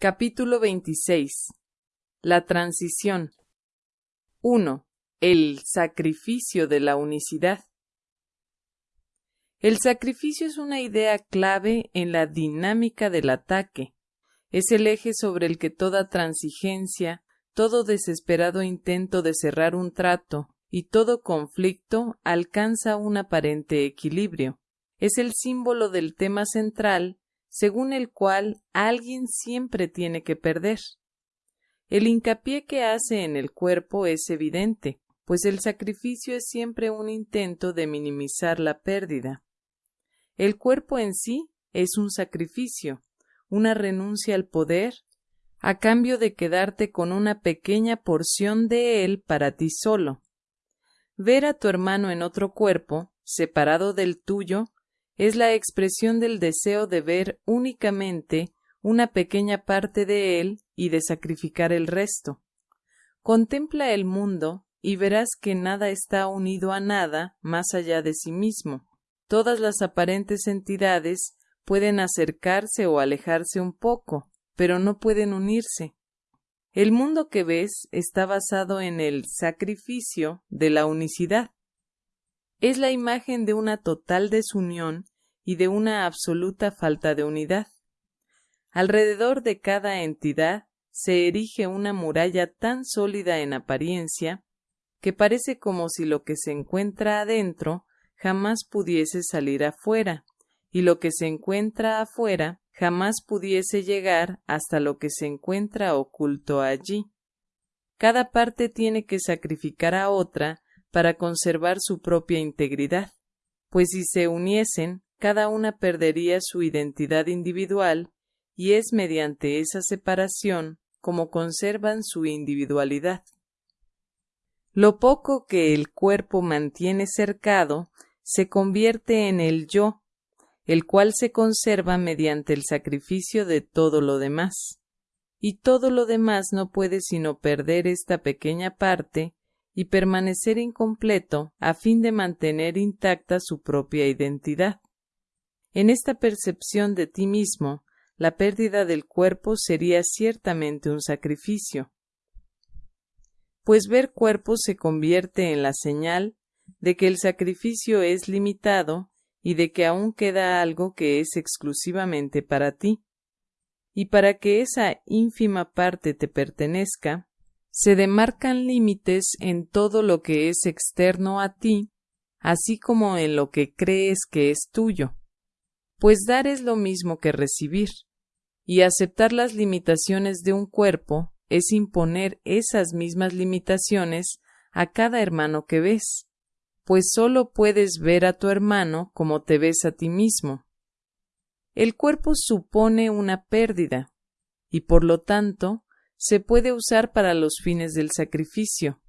Capítulo 26 La transición 1. El sacrificio de la unicidad. El sacrificio es una idea clave en la dinámica del ataque. Es el eje sobre el que toda transigencia, todo desesperado intento de cerrar un trato y todo conflicto alcanza un aparente equilibrio. Es el símbolo del tema central según el cual alguien siempre tiene que perder. El hincapié que hace en el cuerpo es evidente, pues el sacrificio es siempre un intento de minimizar la pérdida. El cuerpo en sí es un sacrificio, una renuncia al poder, a cambio de quedarte con una pequeña porción de él para ti solo. Ver a tu hermano en otro cuerpo, separado del tuyo, es la expresión del deseo de ver únicamente una pequeña parte de él y de sacrificar el resto. Contempla el mundo y verás que nada está unido a nada más allá de sí mismo. Todas las aparentes entidades pueden acercarse o alejarse un poco, pero no pueden unirse. El mundo que ves está basado en el sacrificio de la unicidad. Es la imagen de una total desunión y de una absoluta falta de unidad. Alrededor de cada entidad se erige una muralla tan sólida en apariencia que parece como si lo que se encuentra adentro jamás pudiese salir afuera, y lo que se encuentra afuera jamás pudiese llegar hasta lo que se encuentra oculto allí. Cada parte tiene que sacrificar a otra para conservar su propia integridad, pues si se uniesen, cada una perdería su identidad individual y es mediante esa separación como conservan su individualidad. Lo poco que el cuerpo mantiene cercado se convierte en el yo, el cual se conserva mediante el sacrificio de todo lo demás. Y todo lo demás no puede sino perder esta pequeña parte y permanecer incompleto a fin de mantener intacta su propia identidad. En esta percepción de ti mismo, la pérdida del cuerpo sería ciertamente un sacrificio, pues ver cuerpo se convierte en la señal de que el sacrificio es limitado y de que aún queda algo que es exclusivamente para ti. Y para que esa ínfima parte te pertenezca, se demarcan límites en todo lo que es externo a ti, así como en lo que crees que es tuyo pues dar es lo mismo que recibir, y aceptar las limitaciones de un cuerpo es imponer esas mismas limitaciones a cada hermano que ves, pues sólo puedes ver a tu hermano como te ves a ti mismo. El cuerpo supone una pérdida, y por lo tanto se puede usar para los fines del sacrificio.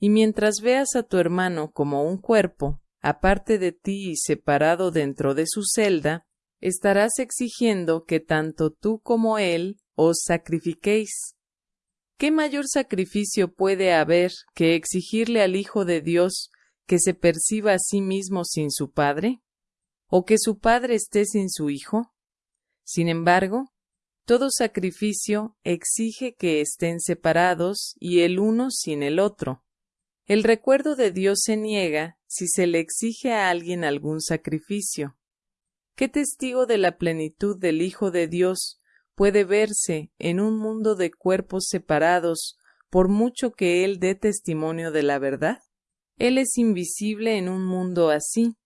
Y mientras veas a tu hermano como un cuerpo, aparte de ti y separado dentro de su celda, estarás exigiendo que tanto tú como él os sacrifiquéis. ¿Qué mayor sacrificio puede haber que exigirle al Hijo de Dios que se perciba a sí mismo sin su Padre? ¿O que su Padre esté sin su Hijo? Sin embargo, todo sacrificio exige que estén separados y el uno sin el otro. El recuerdo de Dios se niega si se le exige a alguien algún sacrificio. ¿Qué testigo de la plenitud del Hijo de Dios puede verse en un mundo de cuerpos separados por mucho que Él dé testimonio de la verdad? Él es invisible en un mundo así,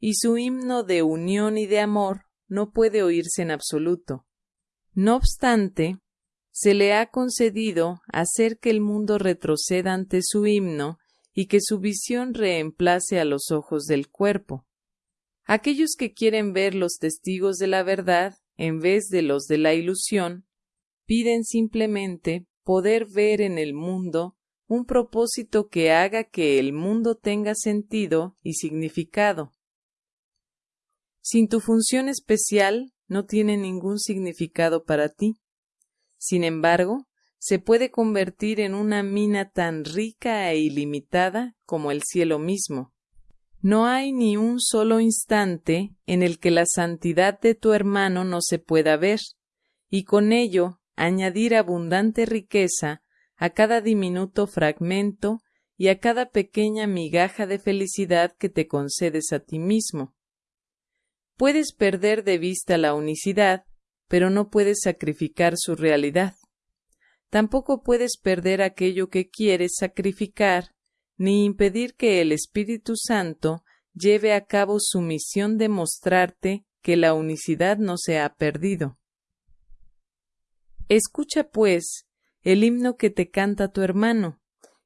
y su himno de unión y de amor no puede oírse en absoluto. No obstante, se le ha concedido hacer que el mundo retroceda ante su himno y que su visión reemplace a los ojos del cuerpo. Aquellos que quieren ver los testigos de la verdad en vez de los de la ilusión, piden simplemente poder ver en el mundo un propósito que haga que el mundo tenga sentido y significado. Sin tu función especial no tiene ningún significado para ti. Sin embargo, se puede convertir en una mina tan rica e ilimitada como el cielo mismo. No hay ni un solo instante en el que la santidad de tu hermano no se pueda ver, y con ello añadir abundante riqueza a cada diminuto fragmento y a cada pequeña migaja de felicidad que te concedes a ti mismo. Puedes perder de vista la unicidad, pero no puedes sacrificar su realidad. Tampoco puedes perder aquello que quieres sacrificar, ni impedir que el Espíritu Santo lleve a cabo su misión de mostrarte que la unicidad no se ha perdido. Escucha, pues, el himno que te canta tu hermano,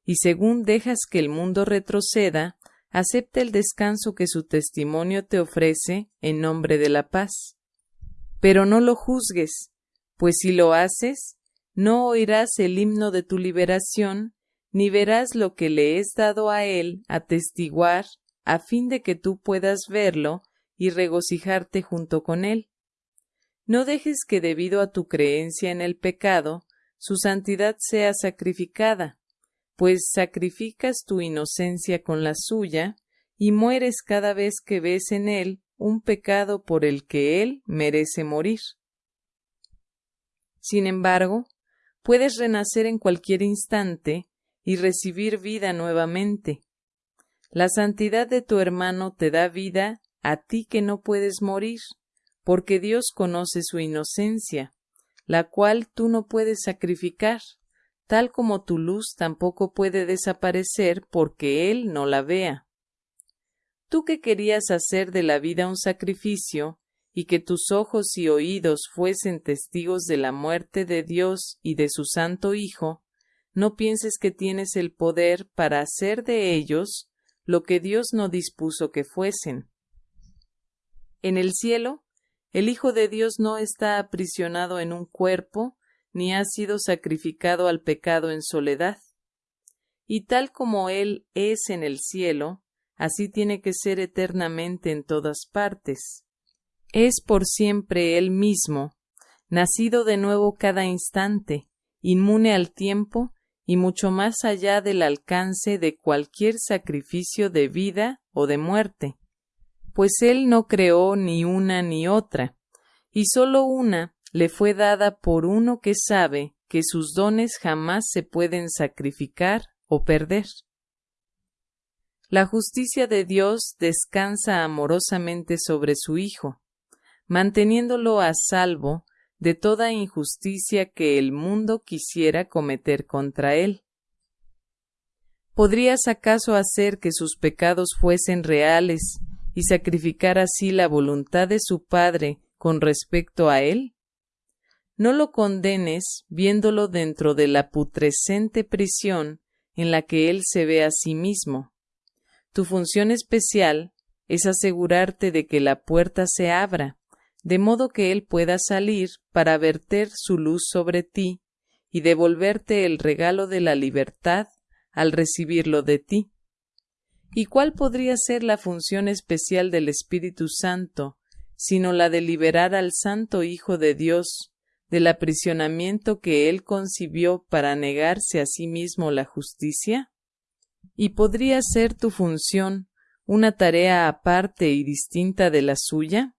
y según dejas que el mundo retroceda, acepta el descanso que su testimonio te ofrece en nombre de la paz. Pero no lo juzgues, pues si lo haces, no oirás el himno de tu liberación, ni verás lo que le es dado a él atestiguar, a fin de que tú puedas verlo y regocijarte junto con él. No dejes que debido a tu creencia en el pecado, su santidad sea sacrificada, pues sacrificas tu inocencia con la suya y mueres cada vez que ves en él un pecado por el que él merece morir. Sin embargo, puedes renacer en cualquier instante y recibir vida nuevamente. La santidad de tu hermano te da vida a ti que no puedes morir, porque Dios conoce su inocencia, la cual tú no puedes sacrificar, tal como tu luz tampoco puede desaparecer porque Él no la vea. Tú que querías hacer de la vida un sacrificio, y que tus ojos y oídos fuesen testigos de la muerte de Dios y de su Santo Hijo, no pienses que tienes el poder para hacer de ellos lo que Dios no dispuso que fuesen. En el cielo, el Hijo de Dios no está aprisionado en un cuerpo, ni ha sido sacrificado al pecado en soledad. Y tal como Él es en el cielo, así tiene que ser eternamente en todas partes. Es por siempre Él mismo, nacido de nuevo cada instante, inmune al tiempo y mucho más allá del alcance de cualquier sacrificio de vida o de muerte, pues Él no creó ni una ni otra, y sólo una le fue dada por uno que sabe que sus dones jamás se pueden sacrificar o perder. La justicia de Dios descansa amorosamente sobre su Hijo, manteniéndolo a salvo de toda injusticia que el mundo quisiera cometer contra él. ¿Podrías acaso hacer que sus pecados fuesen reales y sacrificar así la voluntad de su Padre con respecto a él? No lo condenes viéndolo dentro de la putrescente prisión en la que él se ve a sí mismo. Tu función especial es asegurarte de que la puerta se abra de modo que Él pueda salir para verter su luz sobre ti y devolverte el regalo de la libertad al recibirlo de ti. ¿Y cuál podría ser la función especial del Espíritu Santo, sino la de liberar al Santo Hijo de Dios del aprisionamiento que Él concibió para negarse a sí mismo la justicia? ¿Y podría ser tu función una tarea aparte y distinta de la suya?